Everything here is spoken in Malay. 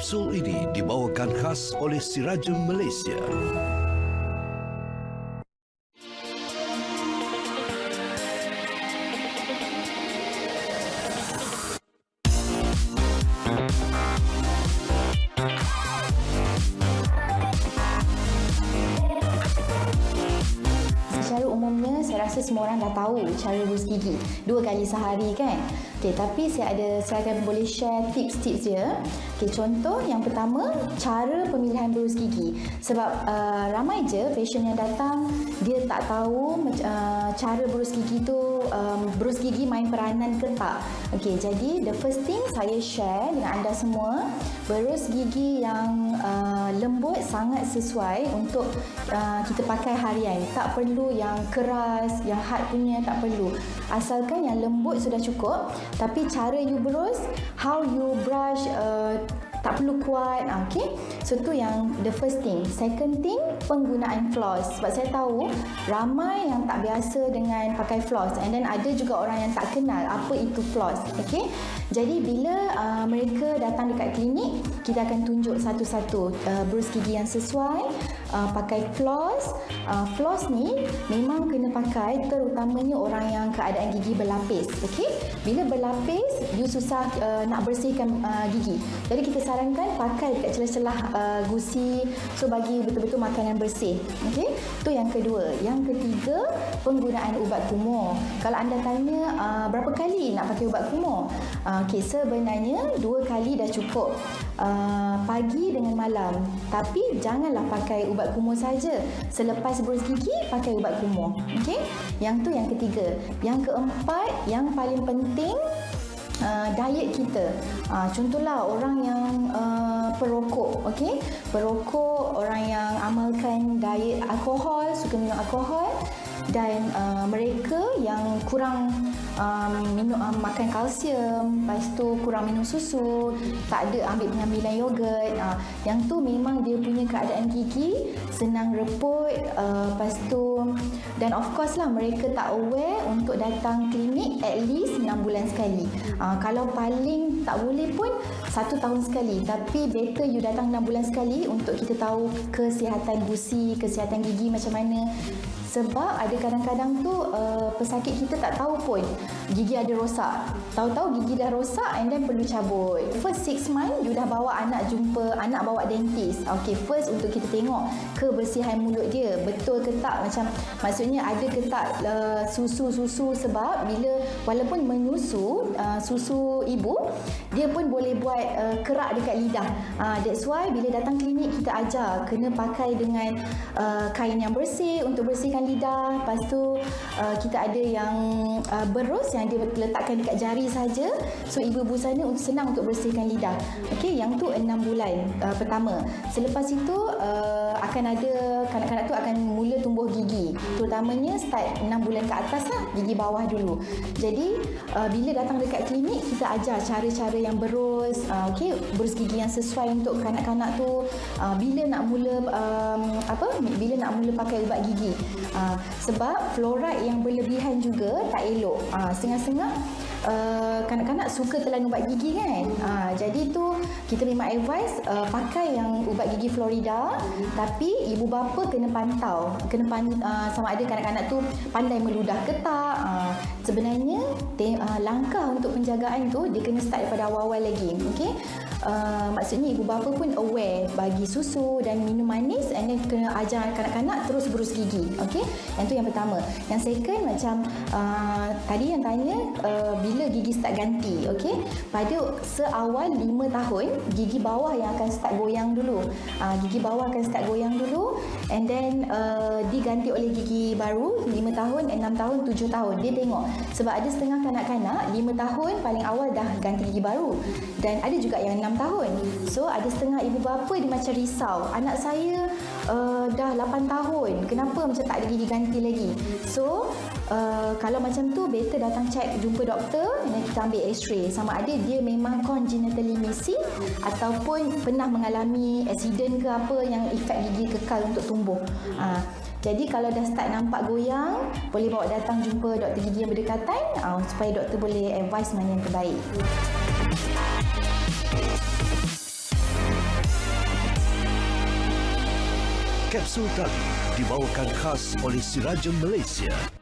Kapsul ini dibawakan khas oleh Sirajem Malaysia. Secara umumnya saya rasa semua orang dah tahu cara berus gigi dua kali sehari kan. Okey, tapi saya ada saya akan boleh share tips-tips dia. Okey, contoh yang pertama cara pemilihan berus gigi. Sebab uh, ramai je patient yang datang dia tak tahu uh, cara berus gigi tu um, berus gigi main peranan ke tak. Okey, jadi the first thing saya share dengan anda semua berus gigi yang uh, lembut sangat sesuai untuk uh, kita pakai harian. Tak perlu yang keras, yang hard punya tak perlu. Asalkan yang lembut sudah cukup. Tapi cara you berus, how you brush uh, tak perlu kuat. Okay? so tu yang the first thing. Second thing penggunaan floss. Sebab saya tahu ramai yang tak biasa dengan pakai floss. And then ada juga orang yang tak kenal apa itu floss. Okay? jadi bila uh, mereka datang dekat klinik kita akan tunjuk satu-satu uh, berus gigi yang sesuai uh, pakai floss. Uh, floss ni memang kena pakai terutamanya orang yang keadaan gigi berlapis okay? bila berlapis you susah uh, nak bersihkan uh, gigi. Jadi kita sarankan pakai dekat celah-celah uh, gusi. So bagi betul-betul makanan bersih okey? Tu yang kedua. Yang ketiga penggunaan ubat kumur. Kalau anda tanya uh, berapa kali nak pakai ubat kumur? Uh, okey sebenarnya dua kali dah cukup uh, pagi dengan malam. Tapi janganlah pakai ubat kumur saja. Selepas berus gigi pakai ubat kumur. Okey? Yang tu yang ketiga. Yang keempat yang paling penting Uh, diet kita. Uh, contohlah orang yang uh, perokok, okey? Perokok, orang yang amalkan diet alkohol, suka minum alkohol. Dan uh, mereka yang kurang um, minum um, makan kalsium, lepas tu kurang minum susu, tak ada ambil pengambilan yogurt, uh, yang tu memang dia punya keadaan gigi senang reput, uh, lepas tu dan of course lah mereka tak aware untuk datang klinik at least 6 bulan sekali. Uh, kalau paling tak boleh pun satu tahun sekali tapi better you datang 6 bulan sekali untuk kita tahu kesihatan gusi, kesihatan gigi macam mana sebab ada kadang-kadang tu uh, pesakit kita tak tahu pun gigi ada rosak. Tahu-tahu gigi dah rosak and then perlu cabut. First six month you dah bawa anak jumpa, anak bawa dentist. Okay, first untuk kita tengok kebersihan mulut dia. Betul ke tak macam maksudnya ada ke tak uh, susu-susu sebab bila walaupun menyusu uh, susu ibu dia pun boleh buat uh, kerak dekat lidah. Uh, that's why bila datang klinik kita ajar kena pakai dengan uh, kain yang bersih untuk bersihkan bersihkan lidah. Lepas tu uh, kita ada yang uh, berus yang dia letakkan dekat jari saja. So ibu-ibu sana untuk senang untuk bersihkan lidah. Okey, yang tu enam bulan uh, pertama. Selepas itu uh, akan ada kanak-kanak tu akan mula tumbuh gigi. Terutamanya start enam bulan ke atas lah, gigi bawah dulu. Jadi uh, bila datang dekat klinik kita ajar cara-cara yang berus, uh, okey, berus gigi yang sesuai untuk kanak-kanak tu. Uh, bila nak mula um, apa? Bila nak mula pakai ubat gigi. Uh, sebab fluoride yang berlebihan juga tak elok. Uh, setengah-setengah uh, kanak-kanak suka telan ubat gigi kan. Uh, jadi tu kita memang advice uh, pakai yang ubat gigi Florida tapi ibu bapa kena pantau. Kena pan, uh, sama ada kanak-kanak tu pandai meludah ke tak. Uh, sebenarnya te, uh, langkah untuk penjagaan tu dia kena start daripada awal-awal lagi. Okay? Uh, maksudnya ibu bapa pun aware bagi susu dan minum manis and then kena ajar kanak-kanak terus berus gigi. Okay? Yang tu yang pertama. Yang second macam uh, tadi yang tanya uh, bila gigi start ganti. Okay? Pada seawal 5 tahun gigi bawah yang akan start goyang dulu. Uh, gigi bawah akan start goyang dulu and then uh, diganti oleh gigi baru 5 tahun, 6 tahun, 7 tahun. Dia tengok. Sebab ada setengah kanak-kanak 5 tahun paling awal dah ganti gigi baru. Dan ada juga yang 6 tahun. So ada setengah ibu bapa dia macam risau. Anak saya uh, dah 8 tahun. Kenapa macam tak ada gigi ganti lagi? So Eh, kalau macam tu better datang cek jumpa doktor dan kita ambil x-ray sama ada dia memang congenitally missing ataupun pernah mengalami accident ke apa yang efek gigi kekal untuk tumbuh. Uh, Jadi kalau dah start nampak goyang, boleh bawa datang jumpa doktor gigi yang berdekatan uh, supaya doktor boleh advise mana yang terbaik. Kapsul tadi dibawakan khas oleh Sirajan Malaysia.